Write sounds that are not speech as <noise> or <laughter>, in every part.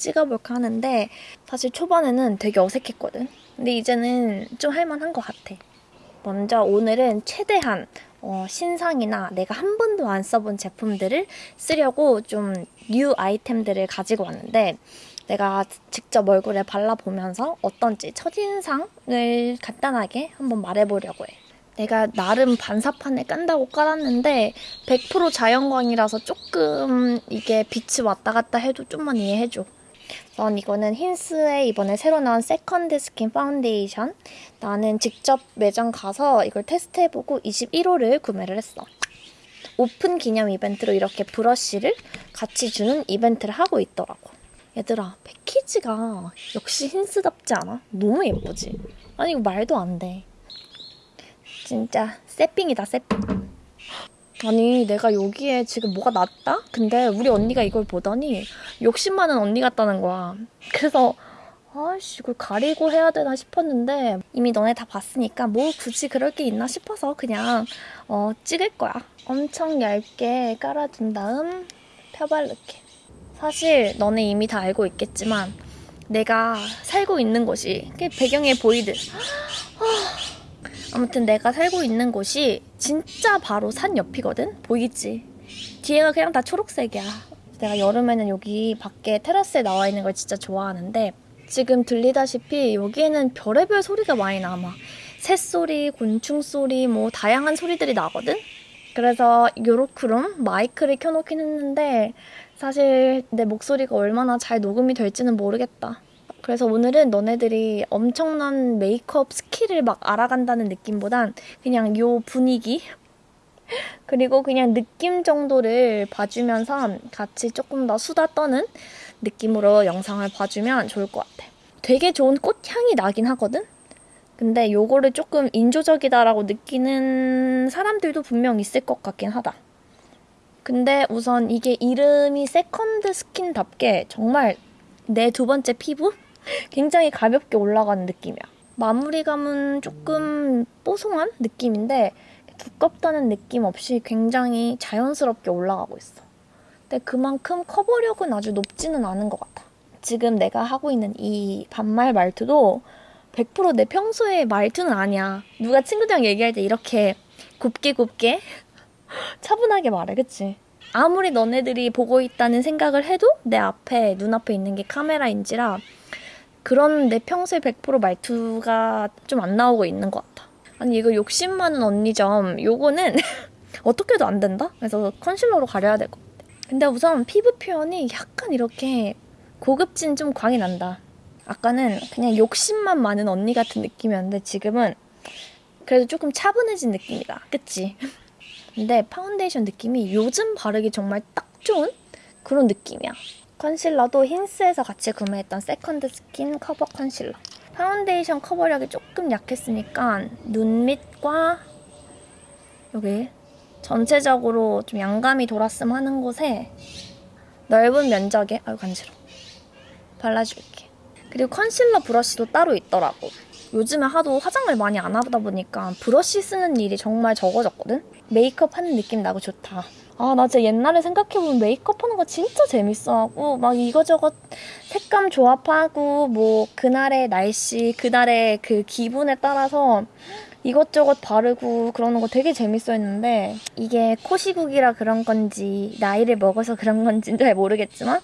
찍어볼까 하는데 사실 초반에는 되게 어색했거든. 근데 이제는 좀 할만한 것 같아. 먼저 오늘은 최대한 어, 신상이나 내가 한 번도 안 써본 제품들을 쓰려고 좀 new 아이템들을 가지고 왔는데 내가 직접 얼굴에 발라보면서 어떤지 첫인상을 간단하게 한번 말해보려고 해. 내가 나름 반사판에 깐다고 깔았는데 100% 자연광이라서 조금 이게 빛이 왔다 갔다 해도 좀만 이해해줘. 전 이거는 힌스의 이번에 새로 나온 second skin 파운데이션. 나는 직접 매장 가서 이걸 테스트해보고 21호를 구매를 했어. 오픈 기념 이벤트로 이렇게 브러쉬를 같이 주는 이벤트를 하고 있더라고. 얘들아, 패키지가 역시 힌스답지 않아? 너무 예쁘지? 아니, 이거 말도 안 돼. 진짜 새삥이다, 새삥. 아니, 내가 여기에 지금 뭐가 났다? 근데 우리 언니가 이걸 보더니 욕심 많은 언니 같다는 거야. 그래서 아씨 이걸 가리고 해야 되나 싶었는데 이미 너네 다 봤으니까 뭐 굳이 그럴 게 있나 싶어서 그냥 어, 찍을 거야. 엄청 얇게 깔아준 다음 펴바를게. 사실 너네 이미 다 알고 있겠지만 내가 살고 있는 곳이 배경에 보이듯 아무튼 내가 살고 있는 곳이 진짜 바로 산 옆이거든? 보이지? 뒤에가 그냥 다 초록색이야. 내가 여름에는 여기 밖에 테라스에 나와 있는 걸 진짜 좋아하는데 지금 들리다시피 여기에는 별의별 소리가 많이 나. 막 새소리, 곤충소리, 뭐 다양한 소리들이 나거든? 그래서 요렇게롬 마이크를 켜놓긴 했는데 사실 내 목소리가 얼마나 잘 녹음이 될지는 모르겠다. 그래서 오늘은 너네들이 엄청난 메이크업 스킬을 막 알아간다는 느낌보단 그냥 요 분위기 <laughs> 그리고 그냥 느낌 정도를 봐주면서 같이 조금 더 수다 떠는 느낌으로 영상을 봐주면 좋을 것 같아. 되게 좋은 꽃향이 나긴 하거든? 근데 요거를 조금 인조적이다라고 느끼는 사람들도 분명 있을 것 같긴 하다. 근데 우선 이게 이름이 second skin답게 정말 내 두 번째 피부? 굉장히 가볍게 올라가는 느낌이야. 마무리감은 조금 뽀송한 느낌인데 두껍다는 느낌 없이 굉장히 자연스럽게 올라가고 있어. 근데 그만큼 커버력은 아주 높지는 않은 것 같아. 지금 내가 하고 있는 이 반말 말투도 100%내 평소의 말투는 아니야. 누가 친구들이랑 얘기할 때 이렇게 곱게 곱게 <laughs> 차분하게 말해, 그치? 아무리 너네들이 보고 있다는 생각을 해도 내 앞에, 눈앞에 있는 게 카메라인지라 그런 내 평소의 100% 말투가 좀 안 나오고 있는 것 같아. 아니 이거 욕심 많은 언니 점 요거는 <laughs> 어떻게 해도 안 된다? 그래서 컨실러로 가려야 될 것 같아. 근데 우선 피부 표현이 약간 이렇게 고급진 좀 광이 난다. 아까는 그냥 욕심만 많은 언니 같은 느낌이었는데 지금은 그래도 조금 차분해진 느낌이다. 그치? <laughs> 근데 파운데이션 느낌이 요즘 바르기 정말 딱 좋은 그런 느낌이야. 컨실러도 힌스에서 같이 구매했던 second skin 커버 컨실러. 파운데이션 커버력이 조금 약했으니까 눈 밑과 여기 전체적으로 좀 양감이 돌았음 하는 곳에 넓은 면적에 아유 간지러 발라줄게. 그리고 컨실러 브러쉬도 따로 있더라고. 요즘에 하도 화장을 많이 안 하다 보니까 브러쉬 쓰는 일이 정말 적어졌거든? 메이크업 하는 느낌 나고 좋다. 아, 나 진짜 옛날에 생각해보면 메이크업 하는 거 진짜 재밌어하고, 막 이거저것 색감 조합하고, 뭐, 그날의 날씨, 그날의 그 기분에 따라서 이것저것 바르고 그러는 거 되게 재밌어 했는데, 이게 코 시국이라 그런 건지, 나이를 먹어서 그런 건지는 잘 모르겠지만,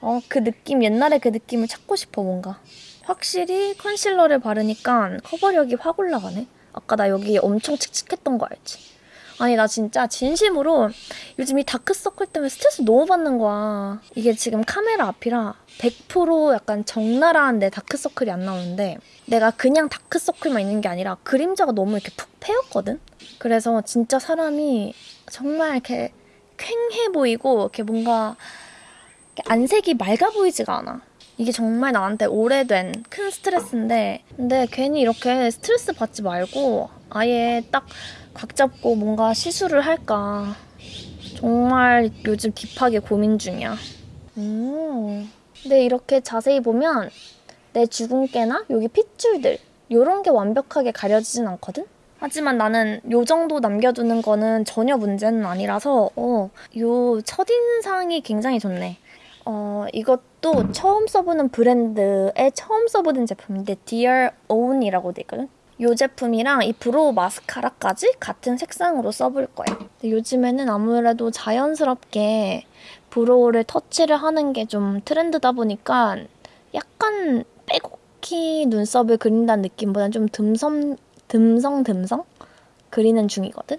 어, 그 느낌, 옛날에 그 느낌을 찾고 싶어, 뭔가. 확실히 컨실러를 바르니까 커버력이 확 올라가네. 아까 나 여기 엄청 칙칙했던 거 알지? 아니 나 진짜 진심으로 요즘 이 다크서클 때문에 스트레스 너무 받는 거야. 이게 지금 카메라 앞이라 100% 약간 적나라한 내 다크서클이 안 나오는데 내가 그냥 다크서클만 있는 게 아니라 그림자가 너무 이렇게 푹 패였거든? 그래서 진짜 사람이 정말 이렇게 쾌해 보이고 이렇게 뭔가 안색이 맑아 보이지가 않아. 이게 정말 나한테 오래된 큰 스트레스인데 근데 괜히 이렇게 스트레스 받지 말고 아예 딱 각 잡고 뭔가 시술을 할까 정말 요즘 딥하게 고민 중이야. 음. 근데 이렇게 자세히 보면 내 주근깨나 여기 핏줄들 이런 게 완벽하게 가려지진 않거든? 하지만 나는 요 정도 남겨두는 거는 전혀 문제는 아니라서 어, 요 첫인상이 굉장히 좋네. 어, 이것도 처음 써보는 브랜드에 처음 써보는 제품인데 Dear Own이라고 돼 있거든. 이 제품이랑 이 brow 마스카라까지 같은 색상으로 써볼 거예요. 요즘에는 아무래도 자연스럽게 brow를 터치를 하는 게 좀 트렌드다 보니까 약간 빼곡히 눈썹을 그린다는 느낌보다는 좀 듬섬, 듬성듬성 그리는 중이거든.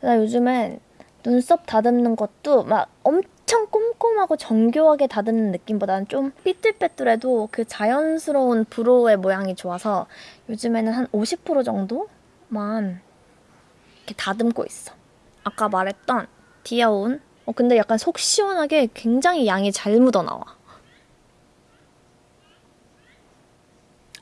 그래서 요즘엔 눈썹 다듬는 것도 막 엄청 꼼꼼하고 정교하게 다듬는 느낌보다는 좀 삐뚤빼뚤해도 그 자연스러운 brow의 모양이 좋아서 요즘에는 한 50% 정도만 이렇게 다듬고 있어. 아까 말했던 디아온. 어, 근데 약간 속 시원하게 굉장히 양이 잘 묻어나와.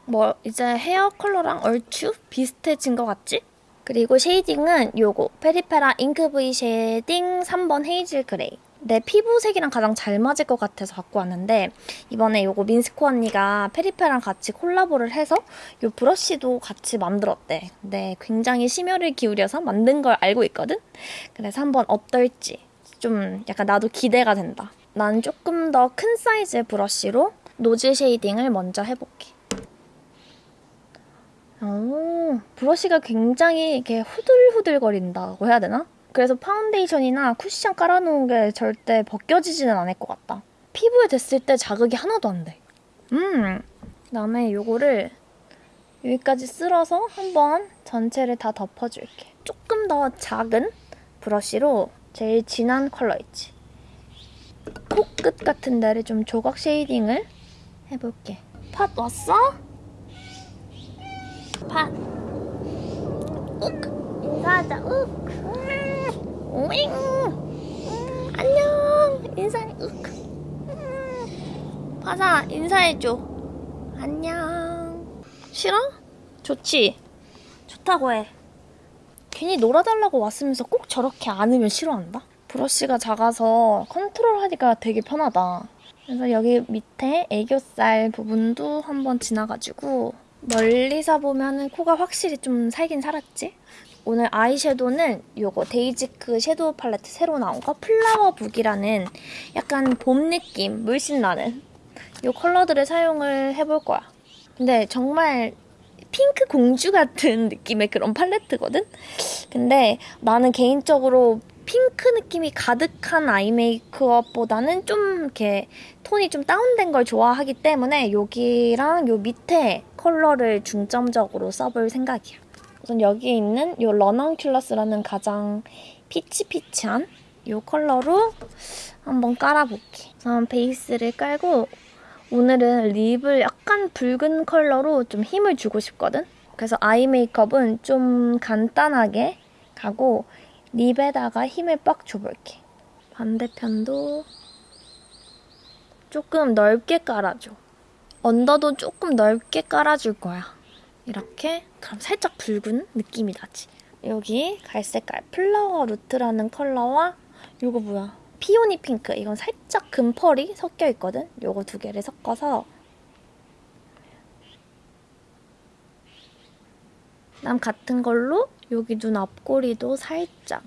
뭐 이제 헤어 컬러랑 얼추 비슷해진 것 같지? 그리고 shading은 요거 페리페라 잉크 V shading 3번 hazel gray 내 피부색이랑 가장 잘 맞을 것 같아서 갖고 왔는데 이번에 요거 민스코 언니가 페리페라랑 같이 콜라보를 해서 요 브러쉬도 같이 만들었대 근데 굉장히 심혈을 기울여서 만든 걸 알고 있거든? 그래서 한번 어떨지 좀 약간 나도 기대가 된다 난 조금 더 큰 사이즈의 브러쉬로 nose shading을 먼저 해볼게 오, 브러쉬가 굉장히 이렇게 후들후들거린다고 해야 되나? 그래서 파운데이션이나 쿠션 깔아놓은 게 절대 벗겨지지는 않을 것 같다. 피부에 댔을 때 자극이 하나도 안 돼. 음, 그다음에 요거를 여기까지 쓸어서 한번 전체를 다 덮어줄게. 조금 더 작은 브러쉬로 제일 진한 컬러 있지. 코끝 같은 데를 좀 조각 쉐이딩을 해볼게. 팟 왔어? pat. 욱 인사하자. 욱. 음. 윙. 음, 안녕. 인사해. 욱. 음. 파사 인사해줘. 안녕. 싫어? 좋지. 좋다고 해. 괜히 놀아달라고 왔으면서 꼭 저렇게 안으면 싫어한다. 브러쉬가 작아서 컨트롤하기가 되게 편하다. 그래서 여기 밑에 애교살 부분도 한번 지나가지고 멀리서 보면 은 코가 확실히 좀 살긴 살았지? 오늘 아이섀도우는 요거 데이지크 섀도우 팔레트 새로 나온 거 flower book이라는 약간 봄 느낌 물씬 나는 요 컬러들을 사용을 해볼 거야. 근데 정말 핑크 공주 같은 <laughs> 느낌의 그런 팔레트거든? 근데 나는 개인적으로 핑크 느낌이 가득한 아이 메이크업보다는 좀 이렇게 톤이 좀 다운된 걸 좋아하기 때문에 여기랑 요 밑에 컬러를 중점적으로 써볼 생각이야. 우선 여기에 있는 요 런언큘러스라는 가장 피치피치한 요 컬러로 한번 깔아볼게. 우선 베이스를 깔고 오늘은 립을 약간 붉은 컬러로 좀 힘을 주고 싶거든? 그래서 아이 메이크업은 좀 간단하게 가고 립에다가 힘을 빡 줘볼게. 반대편도 조금 넓게 깔아줘. 언더도 조금 넓게 깔아줄 거야. 이렇게 그럼 살짝 붉은 느낌이 나지. 여기 갈색깔 flower root라는 컬러와 이거 뭐야? peony pink. 이건 살짝 금펄이 섞여 있거든? 요거 두 개를 섞어서 남 같은 걸로 여기 눈 앞꼬리도 살짝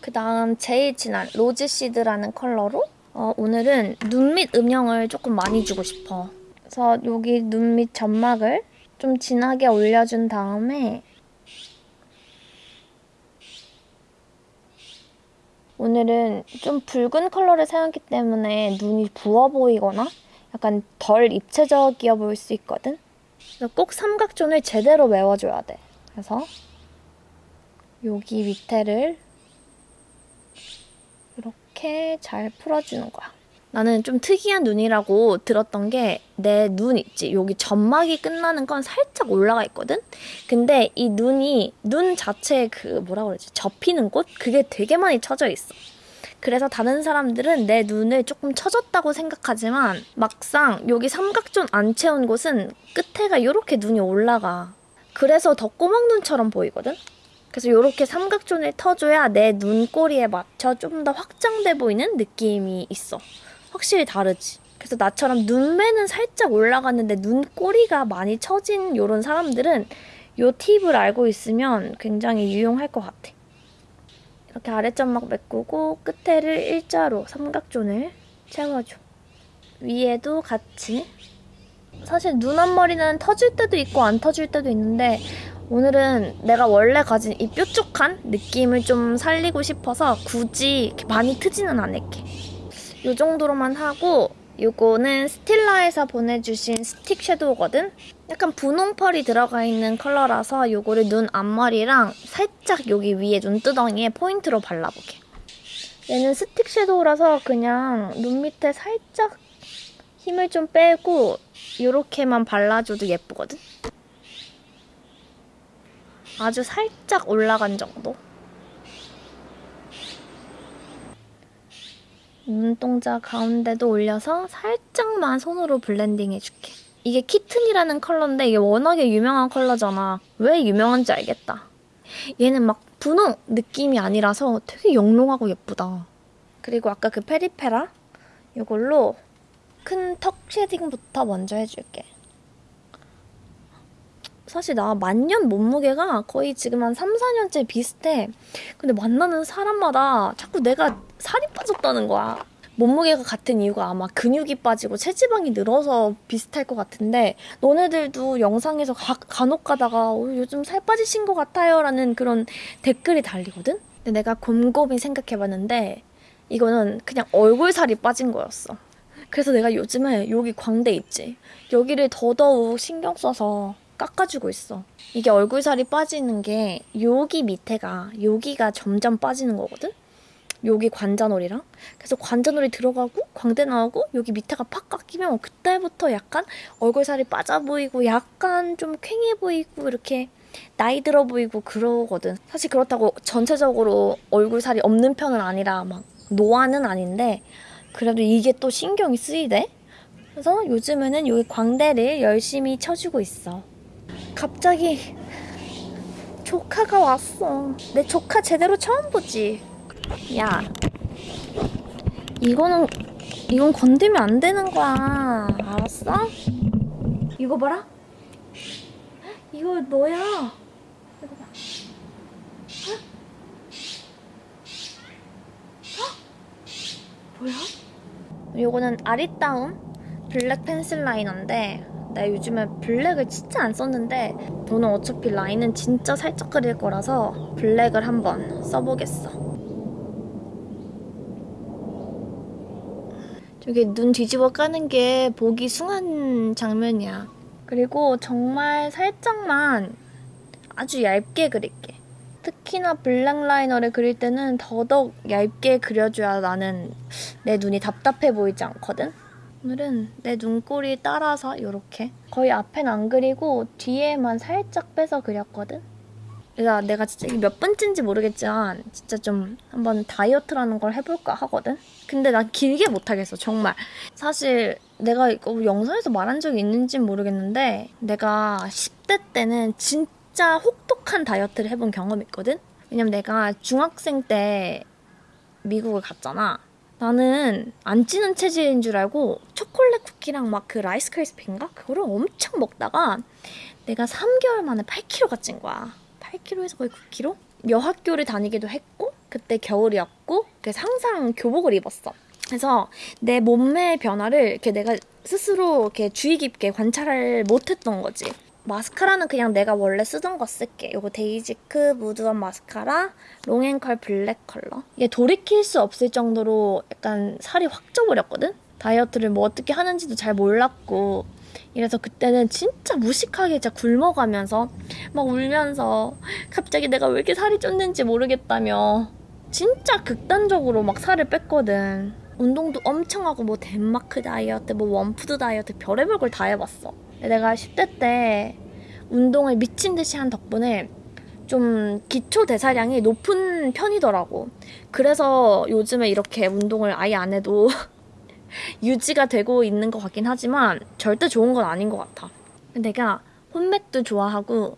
그 다음 제일 진한 rose seed라는 컬러로 어, 오늘은 눈 밑 음영을 조금 많이 주고 싶어. 그래서 여기 눈 밑 점막을 좀 진하게 올려준 다음에 오늘은 좀 붉은 컬러를 사용했기 때문에 눈이 부어 보이거나 약간 덜 입체적이어 보일 수 있거든? 그래서 꼭 삼각존을 제대로 메워줘야 돼. 그래서 여기 밑에를 이렇게 잘 풀어주는 거야. 나는 좀 특이한 눈이라고 들었던 게 내 눈 있지? 여기 점막이 끝나는 건 살짝 올라가 있거든? 근데 이 눈이 눈 자체에 그 뭐라 그러지? 접히는 곳? 그게 되게 많이 쳐져 있어. 그래서 다른 사람들은 내 눈을 조금 처졌다고 생각하지만 막상 여기 삼각존 안 채운 곳은 끝에가 이렇게 눈이 올라가. 그래서 더 꼬막눈처럼 보이거든? 그래서 이렇게 삼각존을 터줘야 내 눈꼬리에 맞춰 좀 더 확장돼 보이는 느낌이 있어. 확실히 다르지. 그래서 나처럼 눈매는 살짝 올라갔는데 눈꼬리가 많이 처진 이런 사람들은 이 팁을 알고 있으면 굉장히 유용할 것 같아. 이렇게 아래점막 메꾸고 끝에를 일자로 삼각존을 채워줘. 위에도 같이 사실 눈 앞머리는 터질 때도 있고 안 터질 때도 있는데 오늘은 내가 원래 가진 이 뾰족한 느낌을 좀 살리고 싶어서 굳이 많이 트지는 않을게. 이 정도로만 하고 요거는 스틸라에서 보내주신 스틱 섀도우거든? 약간 분홍펄이 들어가 있는 컬러라서 요거를 눈 앞머리랑 살짝 여기 위에 눈두덩이에 포인트로 발라볼게. 얘는 스틱 섀도우라서 그냥 눈 밑에 살짝 힘을 좀 빼고 이렇게만 발라줘도 예쁘거든? 아주 살짝 올라간 정도? 눈동자 가운데도 올려서 살짝만 손으로 블렌딩 해줄게. 이게 kitten이라는 컬러인데 이게 워낙에 유명한 컬러잖아. 왜 유명한지 알겠다. 얘는 막 분홍 느낌이 아니라서 되게 영롱하고 예쁘다. 그리고 아까 그 페리페라 이걸로 큰 턱 쉐딩부터 먼저 해줄게. 사실 나 만년 몸무게가 거의 지금 한 3, 4년째 비슷해. 근데 만나는 사람마다 자꾸 내가 살이 빠졌다는 거야. 몸무게가 같은 이유가 아마 근육이 빠지고 체지방이 늘어서 비슷할 것 같은데 너네들도 영상에서 가, 간혹 가다가 어, 요즘 살 빠지신 것 같아요 라는 그런 댓글이 달리거든? 근데 내가 곰곰이 생각해봤는데 이거는 그냥 얼굴 살이 빠진 거였어. 그래서 내가 요즘에 여기 광대 있지? 여기를 더더욱 신경 써서 깎아주고 있어. 이게 얼굴 살이 빠지는 게 여기 밑에가 여기가 점점 빠지는 거거든? 여기 관자놀이랑 그래서 관자놀이 들어가고 광대 나오고 여기 밑에가 팍 깎이면 그때부터 약간 얼굴 살이 빠져 보이고 약간 좀 퀭해 보이고 이렇게 나이 들어 보이고 그러거든. 사실 그렇다고 전체적으로 얼굴 살이 없는 편은 아니라 막 노안은 아닌데 그래도 이게 또 신경이 쓰이대. 그래서 요즘에는 여기 광대를 열심히 쳐주고 있어. 갑자기 조카가 왔어. 내 조카 제대로 처음 보지. 야, 이거는 이건 건들면 안 되는 거야. 알았어? 이거 봐라. 이거 너야. 헉? 헉? 뭐야? 이거는 아리따움 블랙 펜슬 라이너인데 나 요즘에 블랙을 진짜 안 썼는데 오늘 어차피 라인은 진짜 살짝 그릴 거라서 블랙을 한번 써보겠어. 저기 눈 뒤집어 까는 게 보기 숭한 장면이야. 그리고 정말 살짝만 아주 얇게 그릴게. 특히나 블랙 라이너를 그릴 때는 더더욱 얇게 그려줘야 나는 내 눈이 답답해 보이지 않거든? 오늘은 내 눈꼬리 따라서 이렇게 거의 앞엔 안 그리고 뒤에만 살짝 빼서 그렸거든? 그러니까 내가 진짜 몇 번째인지 모르겠지만 진짜 좀 한번 다이어트라는 걸 해볼까 하거든? 근데 난 길게 못하겠어 정말 사실 내가 이거 영상에서 말한 적이 있는지 모르겠는데 내가 10대 때는 진짜 혹독한 다이어트를 해본 경험이 있거든? 왜냐면 내가 중학생 때 미국을 갔잖아 나는 안 찌는 체질인 줄 알고 초콜릿 쿠키랑 막 그 라이스 크리스피인가? 그거를 엄청 먹다가 내가 3개월 만에 8kg가 찐 거야. 8kg에서 거의 9kg? 여학교를 다니기도 했고 그때 겨울이었고 그래서 항상 교복을 입었어. 그래서 내 몸매의 변화를 이렇게 내가 스스로 이렇게 주의 깊게 관찰을 못했던 거지. 마스카라는 그냥 내가 원래 쓰던 거 쓸게. 이거 데이지크 무드원 마스카라 long and curl 블랙 컬러. 이게 돌이킬 수 없을 정도로 약간 살이 확 쪄버렸거든? 다이어트를 뭐 어떻게 하는지도 잘 몰랐고 이래서 그때는 진짜 무식하게 진짜 굶어가면서 막 울면서 갑자기 내가 왜 이렇게 살이 쪘는지 모르겠다며 진짜 극단적으로 막 살을 뺐거든. 운동도 엄청 하고 뭐 덴마크 다이어트, 뭐 one food 다이어트 별의별 걸 다 해봤어. 내가 10대 때 운동을 미친 듯이 한 덕분에 좀 기초 대사량이 높은 편이더라고. 그래서 요즘에 이렇게 운동을 아예 안 해도 <laughs> 유지가 되고 있는 것 같긴 하지만 절대 좋은 건 아닌 것 같아. 내가 홈맥도 좋아하고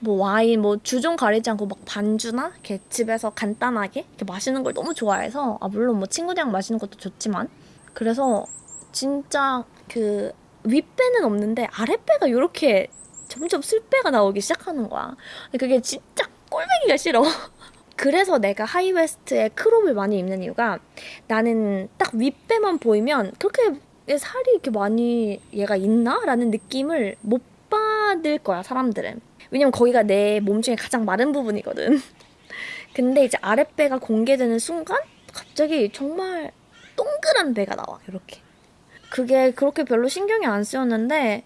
뭐 와인 뭐 주종 가리지 않고 막 반주나 이렇게 집에서 간단하게 이렇게 마시는 걸 너무 좋아해서 아 물론 뭐 친구들이랑 마시는 것도 좋지만 그래서 진짜 그 윗배는 없는데 아랫배가 이렇게 점점 술배가 나오기 시작하는 거야. 그게 진짜 꼴보기가 싫어. <laughs> 그래서 내가 high waist에 crop을 많이 입는 이유가 나는 딱 윗배만 보이면 그렇게 얘 살이 이렇게 많이 얘가 있나? 라는 느낌을 못 받을 거야, 사람들은. 왜냐면 거기가 내 몸 중에 가장 마른 부분이거든. <laughs> 근데 이제 아랫배가 공개되는 순간 갑자기 정말 동그란 배가 나와, 이렇게. 그게 그렇게 별로 신경이 안 쓰였는데,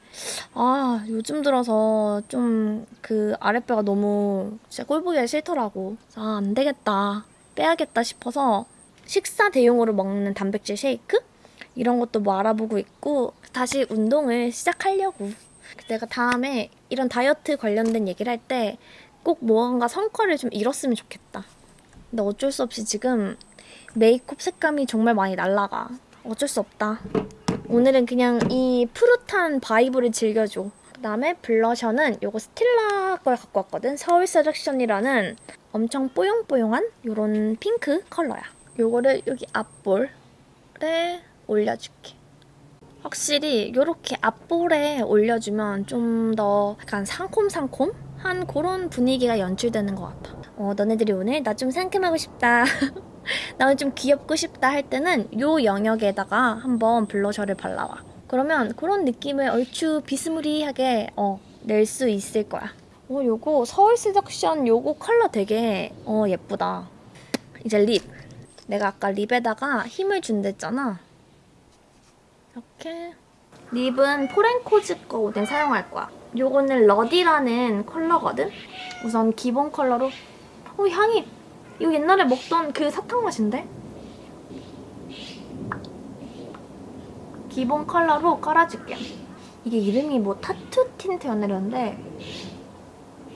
아, 요즘 들어서 좀 그 아랫배가 너무 진짜 꼴보기가 싫더라고. 아, 안 되겠다. 빼야겠다 싶어서 식사 대용으로 먹는 단백질 쉐이크? 이런 것도 뭐 알아보고 있고, 다시 운동을 시작하려고. 내가 다음에 이런 다이어트 관련된 얘기를 할 때꼭 뭔가 성과를 좀 이뤘으면 좋겠다. 근데 어쩔 수 없이 지금 메이크업 색감이 정말 많이 날라가. 어쩔 수 없다. 오늘은 그냥 이 푸릇한 vibe를 즐겨줘. 그다음에 블러셔는 요거 스틸라 걸 갖고 왔거든. 서울 seduction이라는 엄청 뽀용뽀용한 요런 핑크 컬러야. 요거를 여기 앞볼에 올려줄게. 확실히 요렇게 앞볼에 올려주면 좀 더 약간 상콤상콤한 그런 분위기가 연출되는 것 같아. 어, 너네들이 오늘 나 좀 상큼하고 싶다. <laughs> <laughs> 나는 좀 귀엽고 싶다 할 때는 요 영역에다가 한번 블러셔를 발라봐. 그러면 그런 느낌을 얼추 비스무리하게 어, 낼 수 있을 거야. 어, 요거 서울 seduction 요거 컬러 되게 어, 예쁘다. 이제 립. 내가 아까 립에다가 힘을 준댔잖아. 이렇게. 립은 포렌코즈 거 오늘 사용할 거야. 요거는 ruddy라는 컬러거든? 우선 기본 컬러로. 어, 향이 이거 옛날에 먹던 그 사탕 맛인데? 기본 컬러로 깔아줄게요. 이게 이름이 뭐 타투 틴트였는데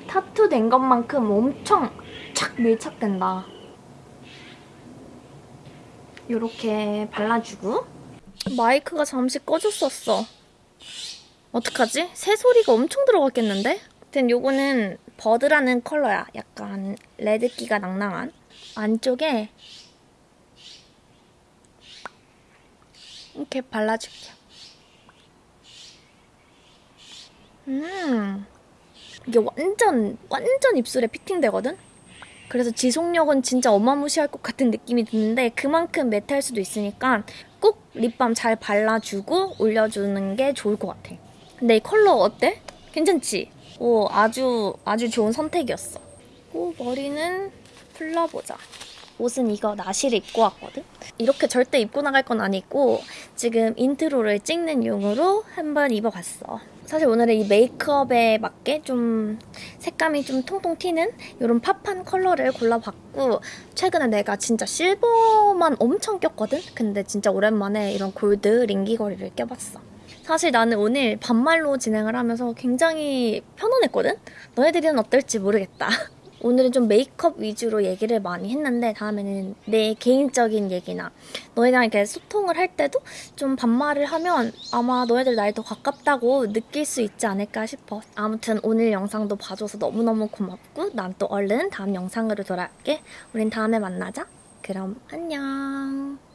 타투 된 것만큼 엄청 착 밀착된다. 이렇게 발라주고 마이크가 잠시 꺼졌었어. 어떡하지? 새소리가 엄청 들어갔겠는데? 아무튼 요거는 버드라는 컬러야. 약간 red기가 낭낭한. 안쪽에 이렇게 발라줄게요. 음, 이게 완전 완전 입술에 피팅되거든? 그래서 지속력은 진짜 어마무시할 것 같은 느낌이 드는데 그만큼 매트할 수도 있으니까 꼭 립밤 잘 발라주고 올려주는 게 좋을 것 같아. 근데 이 컬러 어때? 괜찮지? 오, 아주 아주 좋은 선택이었어. 오, 머리는 풀러보자. 옷은 이거 나시를 입고 왔거든? 이렇게 절대 입고 나갈 건 아니고 지금 intro를 찍는 용으로 한번 입어봤어. 사실 오늘은 이 메이크업에 맞게 좀 색감이 좀 통통 튀는 이런 pop한 컬러를 골라봤고 최근에 내가 진짜 실버만 엄청 꼈거든? 근데 진짜 오랜만에 이런 골드 링 귀걸이를 껴봤어. 사실 나는 오늘 반말로 진행을 하면서 굉장히 편안했거든? 너희들은 어떨지 모르겠다. <laughs> 오늘은 좀 메이크업 위주로 얘기를 많이 했는데 다음에는 내 개인적인 얘기나 너희랑 이렇게 소통을 할 때도 좀 반말을 하면 아마 너희들 나이 더 가깝다고 느낄 수 있지 않을까 싶어. 아무튼 오늘 영상도 봐줘서 너무너무 고맙고 난 또 얼른 다음 영상으로 돌아올게. 우린 다음에 만나자. 그럼 안녕.